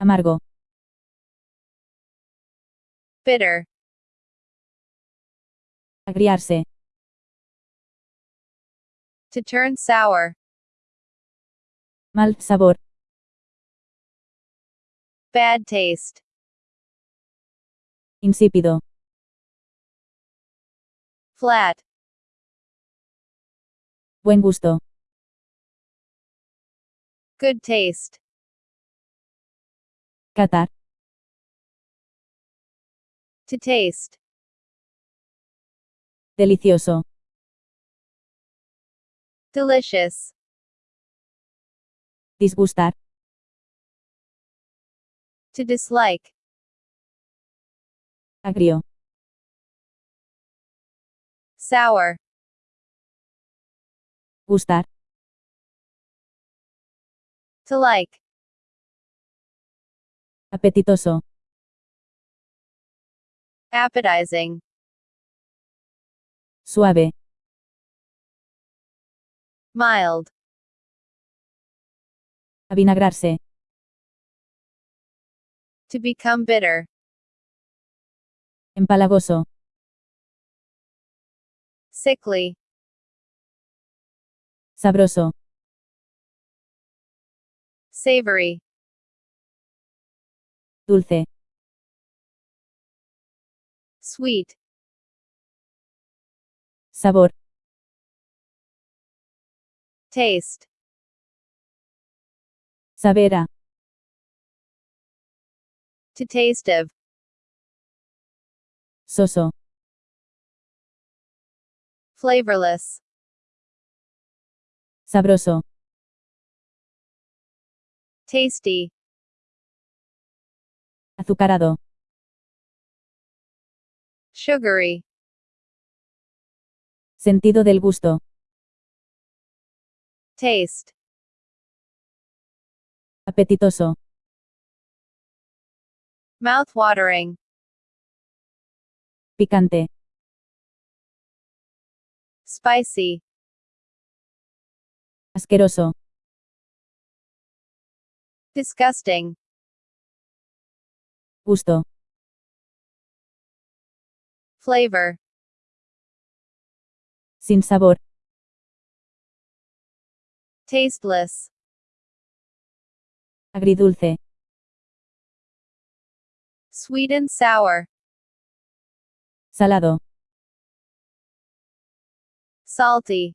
Amargo. bitter, Agriarse. to turn sour, Mal sabor. bad taste, Insípido. flat, Buen gusto. good taste, Catar. to taste, Delicioso. delicious, Disgustar. to dislike, Agrio. sour, Gustar. to like, Apetitoso. appetizing, Suave. mild, Avinagrarse. to become bitter, Empalagoso. sickly, Sabroso. savory, Dulce. sweet, Sabor. taste, Sabera. to taste of, Soso. flavorless, Sabroso. tasty, Azucarado. sugary, Sentido del gusto. taste, Apetitoso. mouth-watering, Picante. spicy, Asqueroso. disgusting, Gusto. flavor, Sin sabor. tasteless, Agridulce. sweet and sour, Salado. salty,